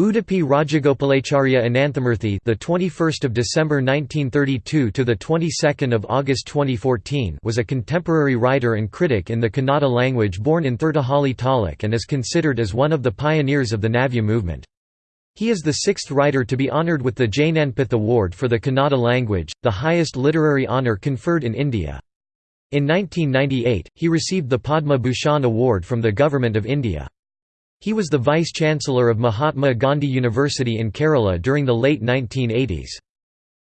Udupi Rajagopalacharya Ananthamurthy, the 21st of December 1932 to the 22nd of August 2014, was a contemporary writer and critic in the Kannada language born in Tirthahalli Taluk and is considered as one of the pioneers of the Navya movement. He is the sixth writer to be honoured with the Jnanpith Award for the Kannada language, the highest literary honour conferred in India. In 1998, he received the Padma Bhushan Award from the Government of India. He was the Vice-Chancellor of Mahatma Gandhi University in Kerala during the late 1980s.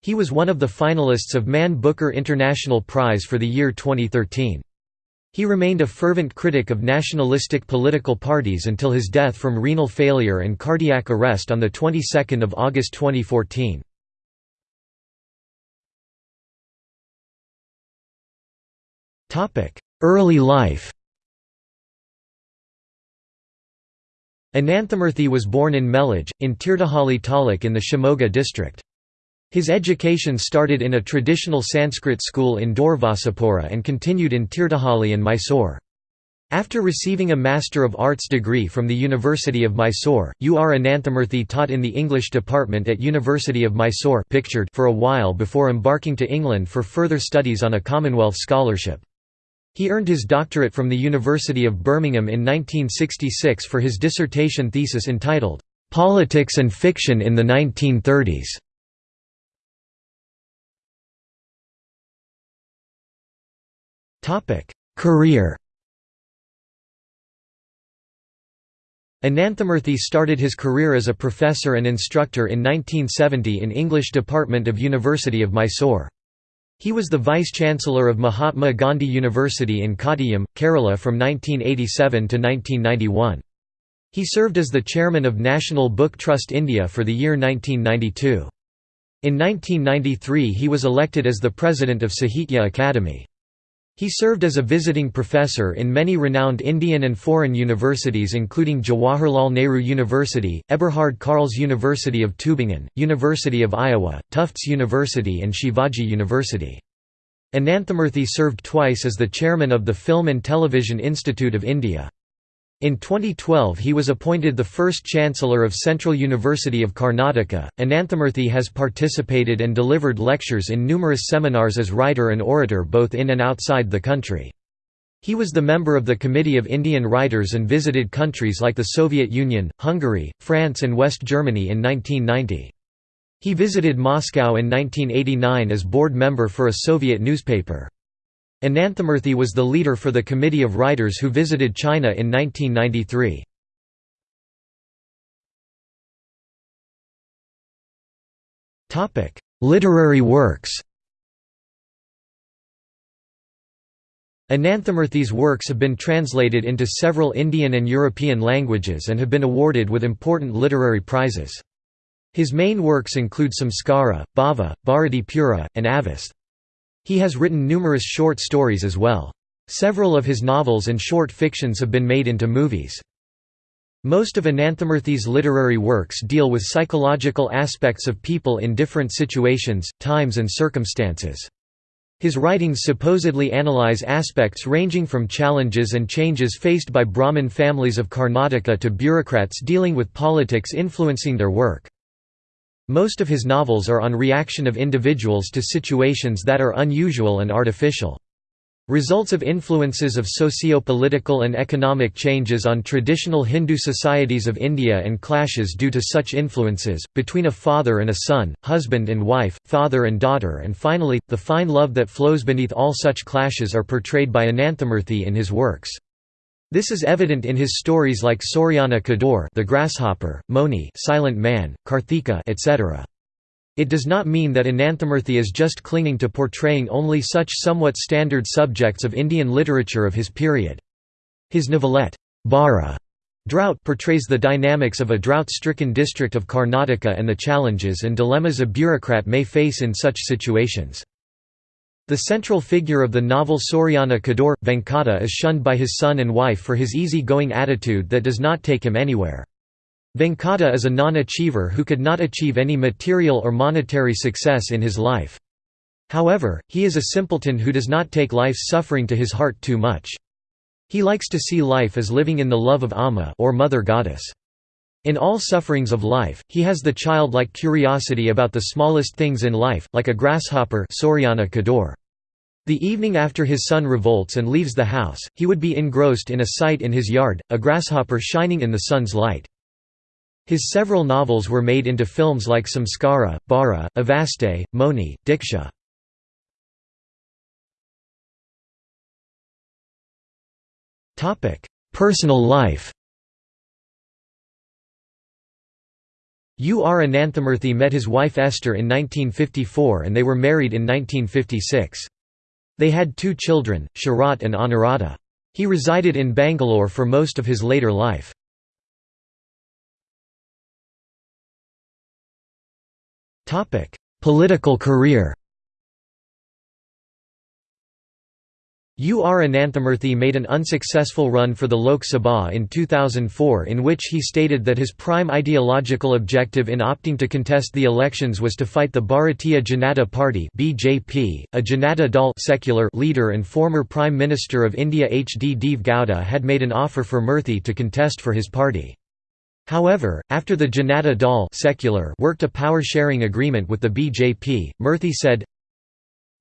He was one of the finalists of Man Booker International Prize for the year 2013. He remained a fervent critic of nationalistic political parties until his death from renal failure and cardiac arrest on the 22nd of August 2014. Early life Ananthamurthy was born in Melage, in Tirthahalli Taluk in the Shimoga district. His education started in a traditional Sanskrit school in Doorvasapura and continued in Tirthahalli and Mysore. After receiving a Master of Arts degree from the University of Mysore, U. R. Ananthamurthy taught in the English department at University of Mysore pictured for a while before embarking to England for further studies on a Commonwealth scholarship. He earned his doctorate from the University of Birmingham in 1966 for his dissertation thesis entitled, "'Politics and Fiction in the 1930s". Career Ananthamurthy started his career as a professor and instructor in 1970 in English department of University of Mysore. He was the Vice-Chancellor of Mahatma Gandhi University in Kottayam, Kerala from 1987 to 1991. He served as the chairman of National Book Trust India for the year 1992. In 1993 he was elected as the president of Sahitya Akademi. He served as a visiting professor in many renowned Indian and foreign universities including Jawaharlal Nehru University, Eberhard Karls University of Tübingen, University of Iowa, Tufts University and Shivaji University. Ananthamurthy served twice as the chairman of the Film and Television Institute of India. In 2012 he was appointed the first Chancellor of Central University of Karnataka. Ananthamurthy has participated and delivered lectures in numerous seminars as writer and orator both in and outside the country. He was the member of the Committee of Indian Writers and visited countries like the Soviet Union, Hungary, France and West Germany in 1990. He visited Moscow in 1989 as board member for a Soviet newspaper. Ananthamurthy was the leader for the committee of writers who visited China in 1993. Literary works Ananthamurthy's works have been translated into several Indian and European languages and have been awarded with important literary prizes. His main works include Samskara, Bhava, Bharati Pura, and Avastha. He has written numerous short stories as well. Several of his novels and short fictions have been made into movies. Most of Ananthamurthy's literary works deal with psychological aspects of people in different situations, times and circumstances. His writings supposedly analyze aspects ranging from challenges and changes faced by Brahmin families of Karnataka to bureaucrats dealing with politics influencing their work. Most of his novels are on reaction of individuals to situations that are unusual and artificial. Results of influences of socio-political and economic changes on traditional Hindu societies of India and clashes due to such influences, between a father and a son, husband and wife, father and daughter and finally, the fine love that flows beneath all such clashes are portrayed by Ananthamurthy in his works. This is evident in his stories like Suryana Kudure the grasshopper, Moni silent man, Karthika etc. It does not mean that Ananthamurthy is just clinging to portraying only such somewhat standard subjects of Indian literature of his period. His novelette, Bara Drought portrays the dynamics of a drought-stricken district of Karnataka and the challenges and dilemmas a bureaucrat may face in such situations. The central figure of the novel Suryana Kudure, Venkata is shunned by his son and wife for his easy-going attitude that does not take him anywhere. Venkata is a non-achiever who could not achieve any material or monetary success in his life. However, he is a simpleton who does not take life's suffering to his heart too much. He likes to see life as living in the love of Amma or Mother Goddess. In all sufferings of life, he has the childlike curiosity about the smallest things in life, like a grasshopper Suryana Kudure. The evening after his son revolts and leaves the house, he would be engrossed in a sight in his yard, a grasshopper shining in the sun's light. His several novels were made into films like Samskara, Bara, Avasthe, Moni, Diksha. Personal life U. R. Ananthamurthy met his wife Esther in 1954 and they were married in 1956. They had two children, Sharat and Anuradha. He resided in Bangalore for most of his later life. Political career U. R. Ananthamurthy made an unsuccessful run for the Lok Sabha in 2004 in which he stated that his prime ideological objective in opting to contest the elections was to fight the Bharatiya Janata Party BJP. .A Janata Dal secular leader and former Prime Minister of India H. D. Deve Gowda had made an offer for Murthy to contest for his party. However, after the Janata Dal secular worked a power-sharing agreement with the BJP, Murthy said,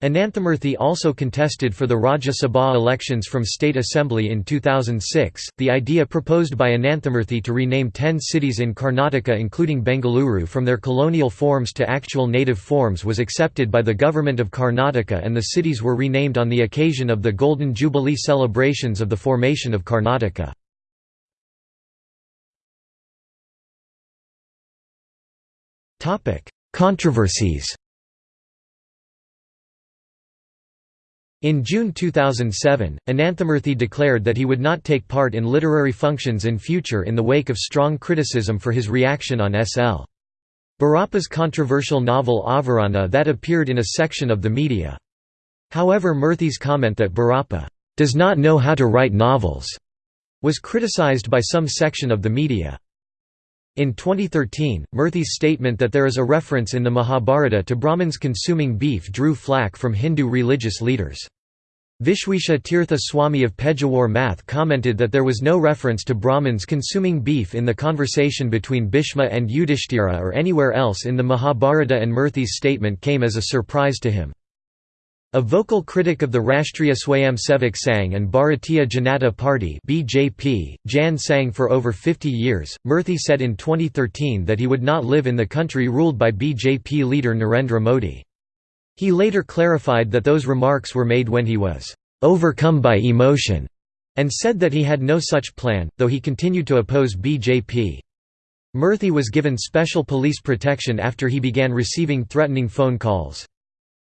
Ananthamurthy also contested for the Rajya Sabha elections from State Assembly in 2006. The idea proposed by Ananthamurthy to rename ten cities in Karnataka, including Bengaluru, from their colonial forms to actual native forms was accepted by the Government of Karnataka, and the cities were renamed on the occasion of the Golden Jubilee celebrations of the formation of Karnataka. Controversies In June 2007, Ananthamurthy declared that he would not take part in literary functions in future in the wake of strong criticism for his reaction on S.L. Bhyrappa's controversial novel Avarana that appeared in a section of the media. However Murthy's comment that Bhyrappa does not know how to write novels was criticized by some section of the media. In 2013, Murthy's statement that there is a reference in the Mahabharata to Brahmins consuming beef drew flack from Hindu religious leaders. Vishwesha Tirtha Swami of Pejawar Math commented that there was no reference to Brahmins consuming beef in the conversation between Bhishma and Yudhishthira or anywhere else in the Mahabharata and Murthy's statement came as a surprise to him. A vocal critic of the Rashtriya Swayamsevak Sangh and Bharatiya Janata Party (BJP), Jan Sangh for over 50 years, Murthy said in 2013 that he would not live in the country ruled by BJP leader Narendra Modi. He later clarified that those remarks were made when he was overcome by emotion, and said that he had no such plan, though he continued to oppose BJP. Murthy was given special police protection after he began receiving threatening phone calls.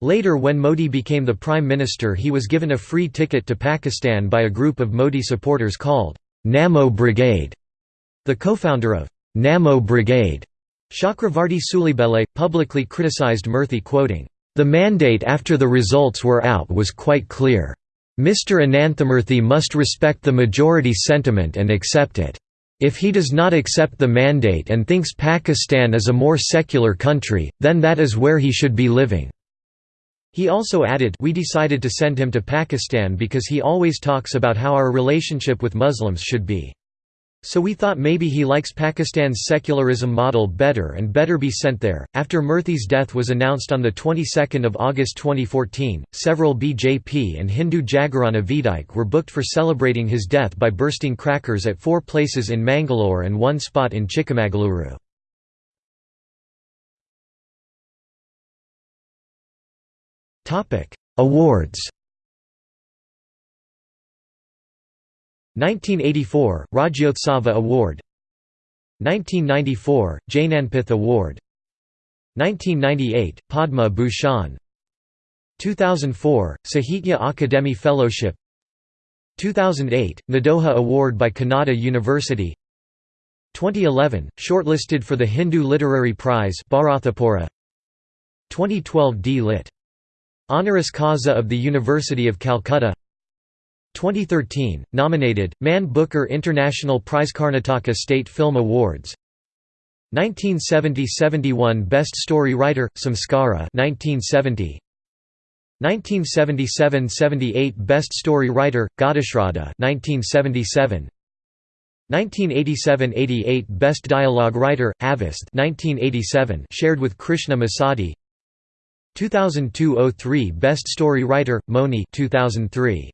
Later when Modi became the Prime Minister he was given a free ticket to Pakistan by a group of Modi supporters called Namo Brigade. The co-founder of Namo Brigade, Chakravarti Sulibelle, publicly criticized Murthy quoting, "...the mandate after the results were out was quite clear. Mr Ananthamurthy must respect the majority sentiment and accept it. If he does not accept the mandate and thinks Pakistan is a more secular country, then that is where he should be living." He also added we decided to send him to Pakistan because he always talks about how our relationship with Muslims should be. So we thought maybe he likes Pakistan's secularism model better and better be sent there. After Murthy's death was announced on the 22nd of August 2014, several BJP and Hindu Jagarana Vedike were booked for celebrating his death by bursting crackers at four places in Mangalore and one spot in Chikmagaluru. Topic: Awards. 1984 Rajyotsava Award 1994 Jnanpith Award 1998 Padma Bhushan 2004 Sahitya Akademi Fellowship 2008 Nadoja Award by Kannada University 2011 shortlisted for the Hindu Literary Prize Bharathapura 2012 D. Lit. Honoris causa of the University of Calcutta. 2013, nominated, Man Booker International Prize Karnataka State Film Awards. 1970–71 Best Story Writer, Samskara. 1970 1977–78 Best Story Writer, Ghatashraddha 1977 1987–88 Best Dialogue Writer, Avasthe 1987 shared with Krishna Masadi 2002–03 Best Story Writer, Moni 2003.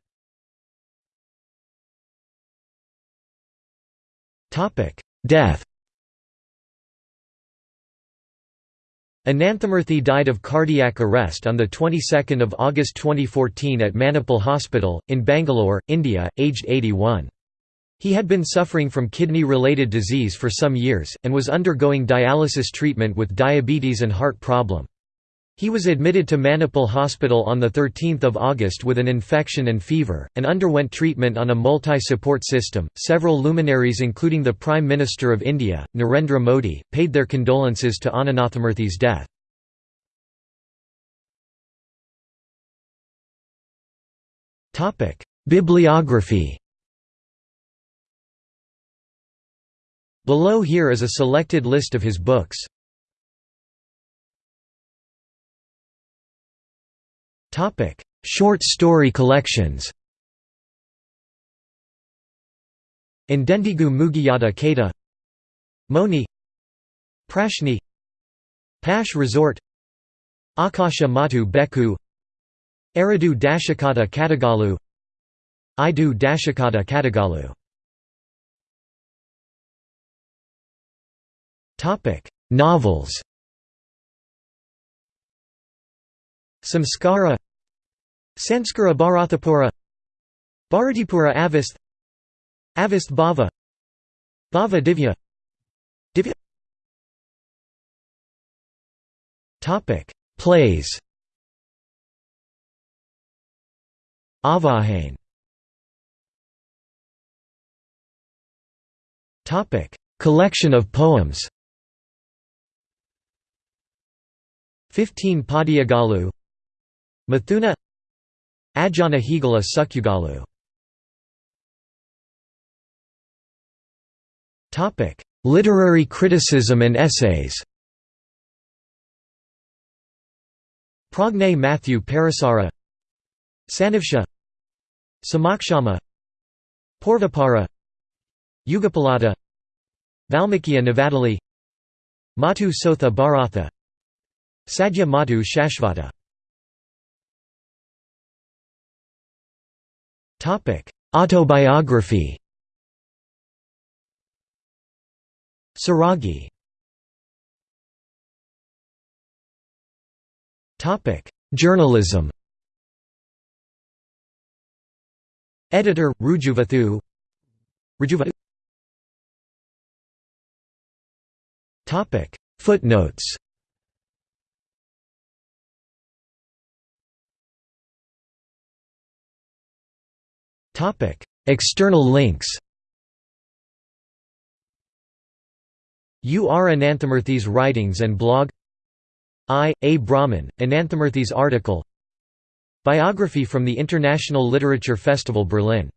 Death Ananthamurthy died of cardiac arrest on the 22nd of August 2014 at Manipal Hospital in Bangalore, India, aged 81. He had been suffering from kidney-related disease for some years, and was undergoing dialysis treatment with diabetes and heart problem. He was admitted to Manipal Hospital on 13 August with an infection and fever, and underwent treatment on a multi-support system. Several luminaries including the Prime Minister of India, Narendra Modi, paid their condolences to Ananthamurthy's death. Bibliography Below here is a selected list of his books. Short story collections Indendigu Mugiyada Kata Moni Prashni Pash Resort Akasha Matu Beku Aradu Dashakata Katagalu Idu Dashakata Katagalu Novels Samskara Sanskara Bharathapura Bharatipura Avast Avast Bhava Bhava Divya. Divya. Topic. Plays. Avahane. Topic. Collection of poems. 15 Padiyagalu Mathuna Ajana Higala Sukyugalu. Literary criticism and essays. Pragne Matthew Parasara Sanivsha Samakshama Porvapara Yugapalata Valmikiya Navadali Matu Sotha Bharatha Sadhya Matu Shashvata Autobiography. Saragi Topic. Journalism. Editor, Rujuvathu. Rujuvathu. Footnotes External links U. R. Ananthamurthy's writings and blog I. A. Brahman, Ananthamurthy's article Biography from the International Literature Festival Berlin